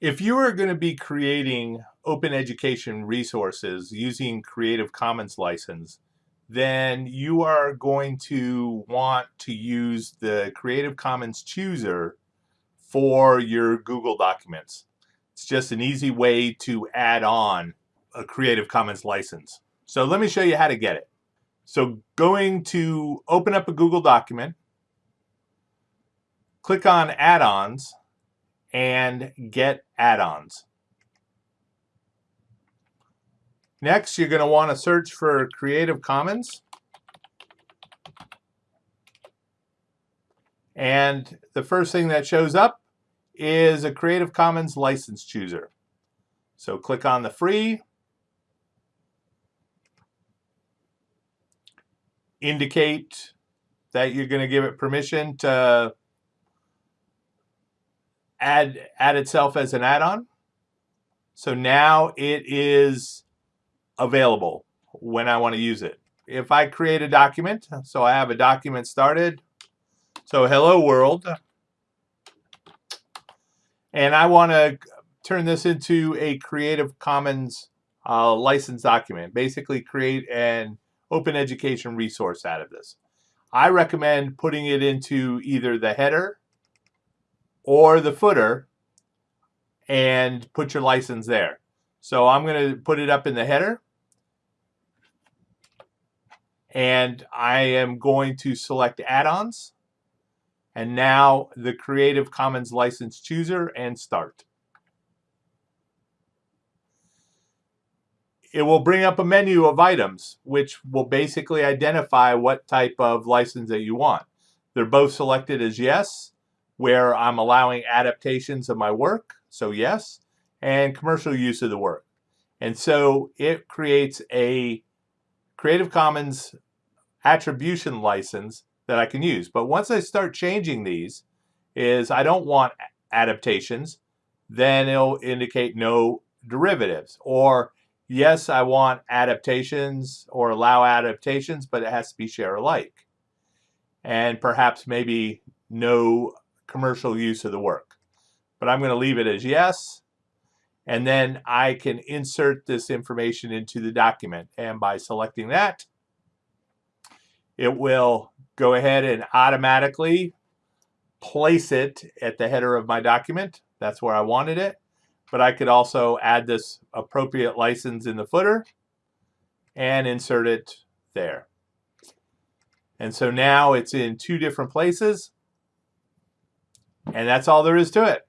If you are going to be creating open education resources using Creative Commons license, then you are going to want to use the Creative Commons chooser for your Google Documents. It's just an easy way to add on a Creative Commons license. So let me show you how to get it. So going to open up a Google document, click on add-ons, and get add-ons. Next, you're going to want to search for Creative Commons. And the first thing that shows up is a Creative Commons license chooser. So click on the free. Indicate that you're going to give it permission to add, add itself as an add-on. So now it is available when I want to use it. If I create a document, so I have a document started, so hello world, and I want to turn this into a Creative Commons uh, license document, basically create an open education resource out of this. I recommend putting it into either the header or the footer and put your license there. So I'm going to put it up in the header. And I am going to select add-ons. And now the Creative Commons license chooser and start. It will bring up a menu of items, which will basically identify what type of license that you want. They're both selected as yes where I'm allowing adaptations of my work, so yes, and commercial use of the work. And so it creates a Creative Commons attribution license that I can use. But once I start changing these, is I don't want adaptations, then it'll indicate no derivatives. Or yes, I want adaptations or allow adaptations, but it has to be share alike. And perhaps maybe no commercial use of the work. But I'm going to leave it as yes. And then I can insert this information into the document. And by selecting that, it will go ahead and automatically place it at the header of my document. That's where I wanted it. But I could also add this appropriate license in the footer and insert it there. And so now it's in two different places. And that's all there is to it.